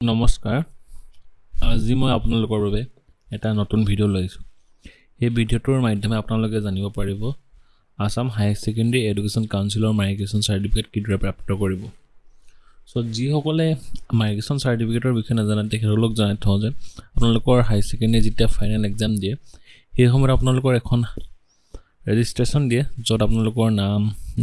নমস্কাৰ। আজি মই আপোনালোকৰ বাবে এটা নতুন ভিডিঅ' লৈ আহিছোঁ। এই ভিডিঅ'টোৰ মাধ্যমে আপোনালোকে জানিব পাৰিব আছাম হায়াৰ ছেকেণ্ডেৰী এডুকেশ্যন কাউন্সিলৰ মাইগ্ৰেশ্যন চাৰ্টিফিকেট কিদৰে প্ৰাপ্ত কৰিব। চ' যিসকলে মাইগ্ৰেশ্যন চাৰ্টিফিকেটৰ বিষয়ে নাজানে তেখেতসকলক জনাই থওঁ যে আপোনালোকৰ হায়াৰ ছেকেণ্ডেৰী যেতিয়া ফাইনেল এক্সাম দিয়ে সেই সময়ত আপোনালোকৰ এখন ৰেজিষ্ট্ৰেশ্যন দিয়ে য'ত আপোনালোকৰ নাম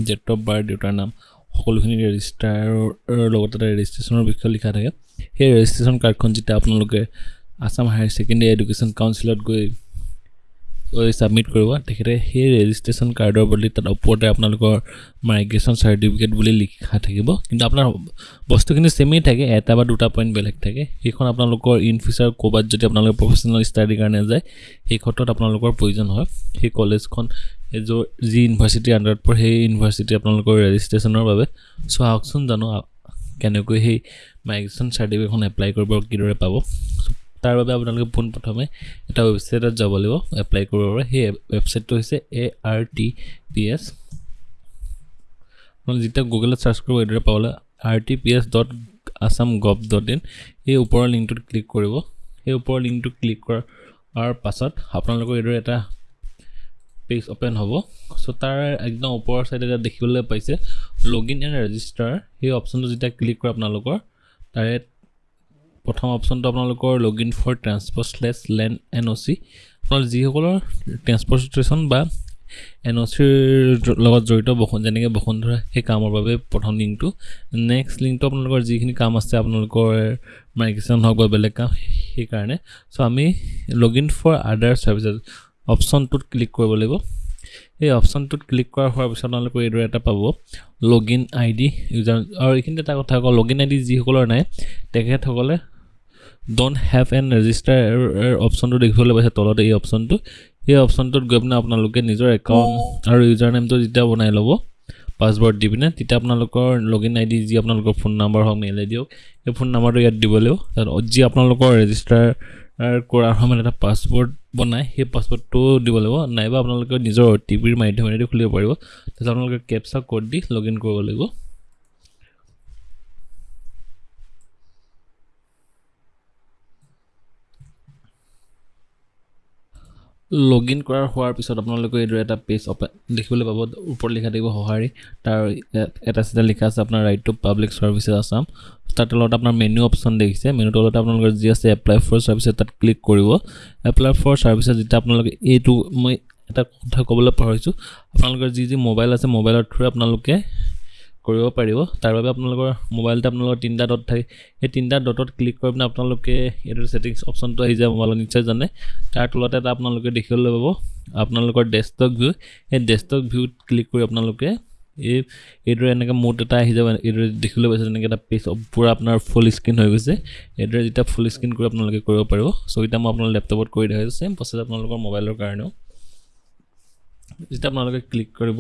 ডেট অফ বাৰ্থ দেউতাৰ নাম সকলোখিনি ৰেজিষ্টাৰৰ লগত ৰেজিষ্ট্ৰেশ্যনৰ বিষয়ে লিখা থাকে। সেই ৰেজিষ্ট্ৰেশ্যন কাৰ্ডখন যেতিয়া আপোনালোকে আছাম হায়াৰ ছেকেণ্ডেৰী এডুকেশ্যন কাউন্সিলত গৈ গৈ ছাবমিট কৰিব তেখেতে সেই ৰেজিষ্ট্ৰেশ্যন কাৰ্ডৰ বদলি তাত ওপৰতে আপোনালোকৰ মাইগ্ৰেশ্যন চাৰ্টিফিকেট বুলি লিখা থাকিব। কিন্তু আপোনাৰ বস্তুখিনি ছেমেই থাকে এটা বা দুটা পইণ্ট বেলেগ থাকে। সেইখন আপোনালোকৰ ইন ফিউচাৰ ক'ৰবাত যদি আপোনালোকে প্ৰফেচনেল ষ্টাডিৰ কাৰণে যায় সেই ক্ষেত্ৰত আপোনালোকৰ প্ৰয়োজন হয়। সেই কলেজখন যি ইউনিভাৰ্চিটিৰ আণ্ডাৰত পৰে সেই ইউনিভাৰ্চিটি আপোনালোকৰ ৰেজিষ্ট্ৰেশ্যনৰ বাবে। চ' আহকচোন জানো কেনেকৈ সেই মাইগ্ৰেশ্যন চাৰ্টিফিকেটখন এপ্লাই কৰিব কিদৰে পাব। তাৰ বাবে আপোনালোকে পোনপ্ৰথমে এটা ৱেবছাইটত যাব লাগিব এপ্লাই কৰিবৰ বাবে সেই ৱেবছাইটটো হৈছে A R T P S আপোনালোকে যেতিয়া গুগলত চাৰ্চ কৰিব এইদৰে পাবলৈ R T P S dot Assam gov dot in সেই ওপৰৰ লিংকটোত ক্লিক কৰিব। সেই ওপৰৰ লিংকটো ক্লিক কৰাৰ পাছত আপোনালোকৰ এইদৰে এটা পেজ অ'পেন হ'ব। চ' তাৰ একদম ওপৰৰ ছাইডে এটা দেখিবলৈ পাইছে। লগ ইন এণ্ড ৰেজিষ্টাৰ সেই অপশ্যনটো যেতিয়া ক্লিক কৰে আপোনালোকৰ তাৰে প্ৰথম অপশ্যনটো আপোনালোকৰ log in for transport slash land N O' C আপোনালোক যিসকলৰ ট্ৰেন্সপৰ্টেশ্যন বা এন অ' চিৰ লগত জড়িত বসু যেনেকৈ বসুন্ধৰা সেই কামৰ বাবে প্ৰথম লিংকটো নেক্সট লিংকটো আপোনালোকৰ যিখিনি কাম আছে আপোনালোকৰ মাইগ্ৰেশ্যন হওক বা বেলেগ কাম সেইকাৰণে। চ' আমি log in for other services অপশ্যনটোত ক্লিক কৰিব লাগিব। সেই অপশ্যনটোত ক্লিক কৰা হোৱাৰ পিছত আপোনালোকে এইদৰে এটা পাব। Log in I D user আৰু এইখিনিতে এটা কথা কওঁ লগ ইন আই ডি যিসকলৰ নাই তেখেতসকলে ডণ্ট হেভ এন ৰেজিষ্টাৰ অপশ্যনটো দেখিবলৈ পাইছে তলতে এই অপশ্যনটো। সেই অপশ্যনটোত গৈ পিনে আপোনালোকে নিজৰ একাউণ্ট আৰু ইউজাৰ নেমটো যেতিয়া বনাই ল'ব পাছৱৰ্ড দি পিনে তেতিয়া আপোনালোকৰ লগ ইন আই ডি যি আপোনালোকৰ ফোন নাম্বাৰ হওক মেইল আই ডি হওক সেই ফোন নাম্বাৰটো ইয়াত দিব লাগিব। যি আপোনালোকৰ ৰেজিষ্টাৰ কৰাৰ সময়ত এটা পাছৱৰ্ড বনাই সেই পাছৱৰ্ডটো দিব লাগিব। নাইবা আপোনালোকে নিজৰ অ' টি পিৰ মাধ্যমেৰেদি খুলিব পাৰিব। তাৰপিছত আপোনালোকে কেপচা ক'ড দি লগ ইন কৰিব লাগিব। লগ ইন কৰাৰ হোৱাৰ পিছত আপোনালোকে এইদৰে এটা পেজ অপেন দেখিবলৈ পাব ওপৰত লিখা থাকিব সঁহাৰি। তাৰ এটা চিধা লিখা আছে আপোনাৰ right to public services Assam তাৰ তলত আপোনাৰ মেনু অপশ্যন দেখিছে। মেনু তলতে আপোনালোকৰ যি আছে এপ্লাই ফৰ ছাৰ্ভিচেছ তাত ক্লিক কৰিব। এপ্লাই ফৰ ছাৰ্ভিচেছ যেতিয়া আপোনালোকে এইটো মই এটা কথা ক'বলৈ পাহৰিছোঁ। আপোনালোকৰ যি যি মোবাইল আছে মোবাইলৰ থ্ৰুৰে আপোনালোকে কৰিব পাৰিব। তাৰ বাবে আপোনালোকৰ মোবাইলতে আপোনালোকৰ তিনিটা ডট থাকে। সেই তিনিটা ডটত ক্লিক কৰি পিনে আপোনালোকে এইটো ছেটিংছ অপশ্যনটো আহি যায় মোবাইলত নিশ্চয় জানে। তাৰ তলতে এটা আপোনালোকে দেখিবলৈ পাব। আপোনালোকৰ ডেস্কটপ ভিউ সেই ডেস্কটপ ভিউত ক্লিক কৰি আপোনালোকে এই এইদৰে এনেকৈ মুড এটা আহি যাব। এইদৰে দেখিবলৈ পাইছে তেনেকৈ এটা পেজ পূৰা আপোনাৰ ফুল স্ক্ৰীণ হৈ গৈছে। এইদৰে যেতিয়া ফুল স্ক্ৰীণ কৰি আপোনালোকে কৰিব পাৰিব। চ' এতিয়া মই আপোনাৰ লেপটপত কৰি দেখাইছোঁ ছেম প্ৰচেছ আপোনালোকৰ মোবাইলৰ কাৰণেও। যেতিয়া আপোনালোকে ক্লিক কৰিব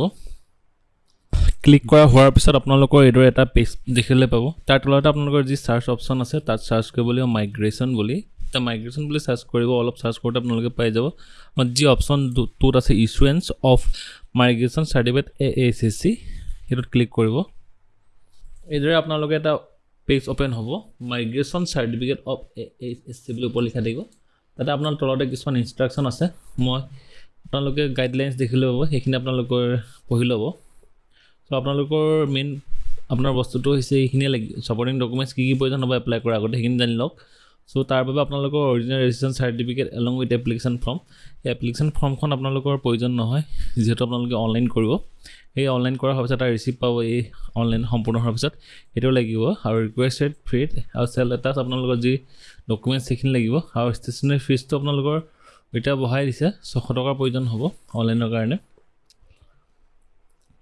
ক্লিক কৰা হোৱাৰ পিছত আপোনালোকৰ এইদৰে এটা পেজ দেখিবলৈ পাব। তাৰ তলতে আপোনালোকৰ যি চাৰ্চ অপশ্যন আছে তাত চাৰ্চ কৰিব লাগিব মাইগ্ৰেশ্যন বুলি। এতিয়া মাইগ্ৰেশ্যন বুলি চাৰ্চ কৰিব অলপ চাৰ্চ কৰোঁতে আপোনালোকে পাই যাব। যি অপশ্যন টোত আছে issuance of migration certificate A H S C সেইটোত ক্লিক কৰিব। এইদৰে আপোনালোকে এটা পেজ অ'পেন হ'ব। Migration certificate of A H S C বুলি ওপৰত লিখা থাকিব। তাতে আপোনাৰ তলতে কিছুমান ইনষ্ট্ৰাকশ্যন আছে। মই আপোনালোকে গাইডলাইনছ দেখিলৈ পাব সেইখিনি আপোনালোকৰ পঢ়ি ল'ব। চ' আপোনালোকৰ মেইন আপোনাৰ বস্তুটো হৈছে এইখিনিয়ে লাগি ছাপৰ্টিং ডকুমেণ্টছ কি কি প্ৰয়োজন হ'ব এপ্লাই কৰাৰ আগতে সেইখিনি জানি লওক। চ' তাৰ বাবে আপোনালোকৰ original registration certificate along with application form সেই এপ্লিকেশ্যন ফৰ্মখন আপোনালোকৰ প্ৰয়োজন নহয় যিহেতু আপোনালোকে অনলাইন কৰিব। সেই অনলাইন কৰাৰ পিছত এটা ৰিচিপ্ট পাব এই অনলাইন সম্পূৰ্ণ হোৱাৰ পিছত। সেইটো লাগিব আৰু ৰিকুৱেষ্টেড ফ্ৰীড আৰু চেল এটাচ আপোনালোকৰ যি ডকুমেণ্টছ সেইখিনি লাগিব। আৰু ষ্টেচনেৰী ফিজটো আপোনালোকৰ এতিয়া বঢ়াই দিছে ছশ টকাৰ প্ৰয়োজন হ'ব অনলাইনৰ কাৰণে।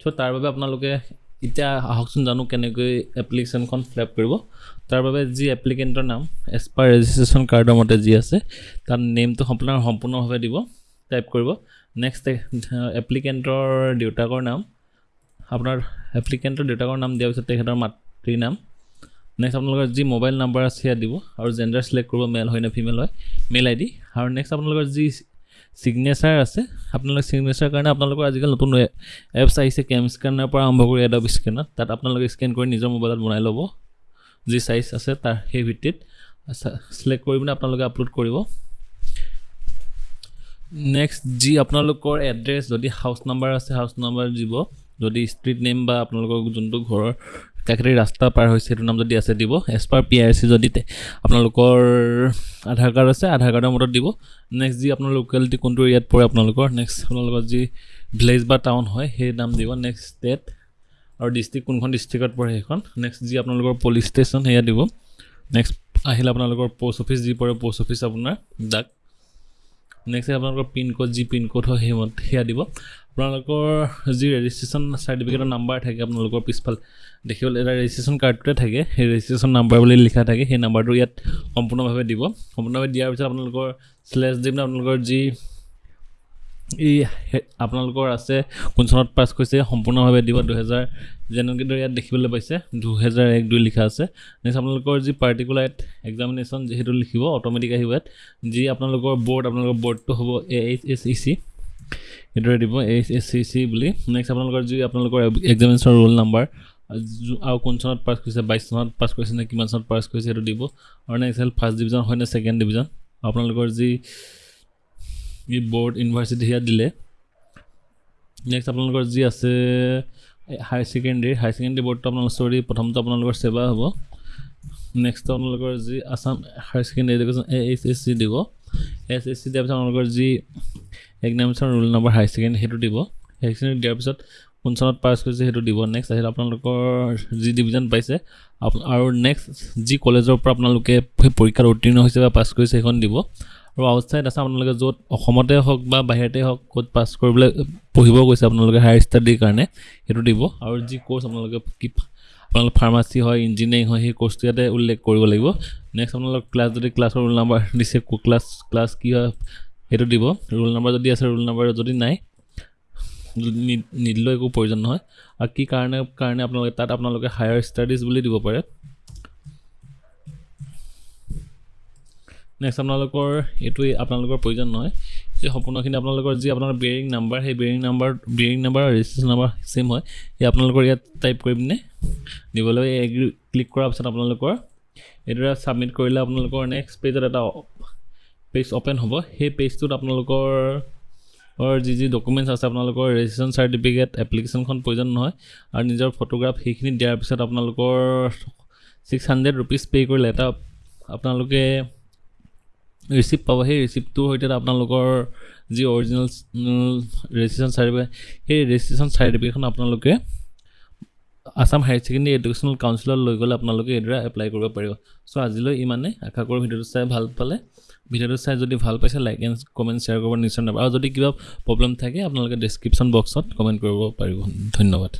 চ' তাৰ বাবে আপোনালোকে এতিয়া আহকচোন জানো কেনেকৈ এপ্লিকেশ্যনখন ফিল আপ কৰিব। তাৰ বাবে যি এপ্লিকেণ্টৰ নাম এজ পাৰ ৰেজিষ্ট্ৰেশ্যন কাৰ্ডৰ মতে যি আছে তাত নেমটো আপোনাৰ সম্পূৰ্ণভাৱে দিব। টাইপ কৰিব। নেক্সট এপ্লিকেণ্টৰ দেউতাকৰ নাম। আপোনাৰ এপ্লিকেণ্টৰ দেউতাকৰ নাম দিয়াৰ পিছত তেখেতৰ মাতৃৰ নাম নেক্সট আপোনালোকৰ যি মোবাইল নাম্বাৰ আছে সেয়া দিব। আৰু জেণ্ডাৰ চিলেক্ট কৰিব মেল হয় নে ফিমেল হয় মেইল আই ডি আৰু নেক্সট আপোনালোকৰ যি ছিগনেচাৰ আছে। আপোনালোকে ছিগনেচাৰ কাৰণে আপোনালোকৰ আজিকালি নতুন এপছ আহিছে কেম স্কেনাৰৰ পৰা আৰম্ভ কৰি এডব স্কেনাৰ তাত আপোনালোকে স্কেন কৰি নিজৰ মোবাইলত বনাই ল'ব। যি চাইজ আছে তাৰ সেই ভিত্তিত। চিলেক্ট কৰি পিনে আপোনালোকে আপলোড কৰিব। নেক্সট যি আপোনালোকৰ এড্ৰেছ যদি হাউচ নাম্বাৰ আছে হাউচ নাম্বাৰ দিব। যদি ষ্ট্ৰীট নেম বা আপোনালোকৰ যোনটো ঘৰৰ কাষেদি ৰাস্তা পাৰ হৈছে সেইটো নাম যদি আছে দিব as per P R C যদি আপোনালোকৰ আধাৰ কাৰ্ড আছে আধাৰ কাৰ্ডৰ মতত দিব। নেক্সট যি আপোনাৰ লোকেলিটি কোনটো এৰিয়াত পৰে আপোনালোকৰ নেক্সট আপোনালোকৰ যি ভিলেজ বা টাউন হয় সেই নাম দিব। নেক্সট ষ্টেট আৰু ডিষ্ট্ৰিক্ট কোনখন ডিষ্ট্ৰিক্টত পৰে সেইখন। নেক্সট যি আপোনালোকৰ পুলিচ ষ্টেচন সেয়া দিব। নেক্সট আহিলে আপোনালোকৰ প'ষ্ট অফিচ যি পৰে প'ষ্ট অফিচ আপোনাৰ ডাক নেক্সট আপোনালোকৰ পিনক'ড যি পিনক'ড হয় সেই মত- সেয়া দিব। আপোনালোকৰ যি ৰেজিষ্ট্ৰেশ্যন চাৰ্টিফিকেটৰ নাম্বাৰ থাকে আপোনালোকৰ পিছফালে দেখিবলৈ এটা ৰেজিষ্ট্ৰেশ্যন কাৰ্ডটোতে থাকে। সেই ৰেজিষ্ট্ৰেশ্যন নাম্বাৰ বুলি লিখা থাকে সেই নাম্বাৰটো ইয়াত সম্পূৰ্ণভাৱে দিব। সম্পূৰ্ণভাৱে দিয়াৰ পিছত আপোনালোকৰ শ্লেছ দি পিনে আপোনালোকৰ যি এই আপোনালোকৰ আছে কোন চনত পাছ কৰিছে সম্পূৰ্ণভাৱে দিব দুহেজাৰ যেনেকৈ দৰে ইয়াত দেখিবলৈ পাইছে দুহেজাৰ এক দুই লিখা আছে। নেক্সট আপোনালোকৰ যি পাৰ্টিকুলাৰ এক্সামিনেশ্যন যিহেতু লিখিব অট'মেটিক আহিব ইয়াত। যি আপোনালোকৰ বৰ্ড আপোনালোকৰ বৰ্ডটো হ'ব A H S E C সেইদৰে দিব এইচ এছ চি চি বুলি। নেক্সট আপোনালোকৰ যি আপোনালোকৰ এক্সামিনেশ্যন ৰোল নাম্বাৰ আৰু কোন চনত পাছ কৰিছে বাইছ চনত পাছ কৰিছে নে কিমান চনত পাছ কৰিছে সেইটো দিব। আৰু নেক্সট ফাৰ্ষ্ট ডিভিজন হয় নে ছেকেণ্ড ডিভিজন আপোনালোকৰ যি ই বৰ্ড ইউনিভাৰ্চিটি সেয়া দিলে। নেক্সট আপোনালোকৰ যি আছে হায়াৰ ছেকেণ্ডেৰী হায়াৰ ছেকেণ্ডেৰী বৰ্ডটো আপোনালোকৰ চৰি প্ৰথমটো আপোনালোকৰ ছেবা হ'ব। নেক্সট আপোনালোকৰ যি Assam higher secondary education A H S C দিব। এছ এছ চি দিয়াৰ পিছত আপোনালোকৰ যি examination roll number higher secondary সেইটো দিব। হায়াৰ ছেকেণ্ডেৰী দিয়াৰ পিছত কোন চনত পাছ কৰিছে সেইটো দিব। নেক্সট আহিলে আপোনালোকৰ যি ডিভিজন পাইছে আৰু নেক্সট যি কলেজৰ পৰা আপোনালোকে সেই পৰীক্ষাত উত্তীৰ্ণ হৈছে বা পাছ কৰিছে সেইখন দিব। আৰু আউটছাইড আছে আপোনালোকে য'ত অসমতে হওক বা বাহিৰতে হওক ক'ত পাছ কৰিবলৈ পঢ়িব গৈছে আপোনালোকে হায়াৰ ষ্টাডিৰ কাৰণে সেইটো দিব। আৰু যি ক'ৰ্চ আপোনালোকে কি আপোনালোকৰ ফাৰ্মাচী হয় ইঞ্জিনিয়াৰিং হয় সেই ক'ৰ্চটো ইয়াতে উল্লেখ কৰিব লাগিব। নেক্সট আপোনালোকৰ ক্লাছ যদি ক্লাছৰ ৰোল নাম্বাৰ দিছে ক্লাছ ক্লাছ কি হয় সেইটো দিব। ৰোল নাম্বাৰ যদি আছে ৰোল নাম্বাৰ যদি নাই নিদিলেও একো প্ৰয়োজন নহয়। আৰু কি কাৰণে কাৰণে আপোনালোকে তাত আপোনালোকে হায়াৰ ষ্টাডিজ বুলি দিব পাৰে। নেক্সট আপোনালোকৰ এইটো আপোনালোকৰ প্ৰয়োজন নহয়। এই সম্পূৰ্ণখিনি আপোনালোকৰ যি আপোনালোকৰ বেৰিং নাম্বাৰ সেই বেৰিং নাম্বাৰ বেৰিং নাম্বাৰ আৰু ৰেজিষ্ট্ৰেশ্যন নাম্বাৰ ছেম হয়। সেই আপোনালোকৰ ইয়াত টাইপ কৰি পিনে দিব লাগিব এগ্ৰি ক্লিক কৰাৰ পিছত আপোনালোকৰ এইদৰে ছাবমিট কৰিলে আপোনালোকৰ নেক্সট পেজত এটা পেজ অ'পেন হ'ব। সেই পেজটোত আপোনালোকৰ যি যি ডকুমেণ্টছ আছে আপোনালোকৰ ৰেজিষ্ট্ৰেশ্যন চাৰ্টিফিকেট এপ্লিকেশ্যনখন প্ৰয়োজন নহয়। আৰু নিজৰ ফটোগ্ৰাফ সেইখিনি দিয়াৰ পিছত আপোনালোকৰ ছিক্স হাণ্ড্ৰেড ৰুপিজ পে' কৰিলে এটা আপোনালোকে ৰিচিপ্ট পাব সেই ৰিচিপ্টটোৰ সৈতে আপোনালোকৰ যি অৰিজিনেল ৰেজিষ্ট্ৰেশ্যন চাৰ্টিফিকেট সেই ৰেজিষ্ট্ৰেশ্যন চাৰ্টিফিকেটখন আপোনালোকে আছাম হায়াৰ ছেকেণ্ডেৰী এডুকেশ্যনেল কাউন্সিলত লৈ গ'লে আপোনালোকে এইদৰে এপ্লাই কৰিব পাৰিব। চ' আজিলৈ ইমানেই আশা কৰোঁ ভিডিঅ'টো চাই ভাল পালে। ভিডিঅ'টো চাই যদি ভাল পাইছে লাইক এণ্ড কমেণ্ট শ্বেয়াৰ কৰিব নিশ্চয় নাপাব আৰু যদি কিবা প্ৰব্লেম থাকে আপোনালোকে ডেছক্ৰিপশ্যন বক্সত কমেণ্ট কৰিব পাৰিব। ধন্যবাদ।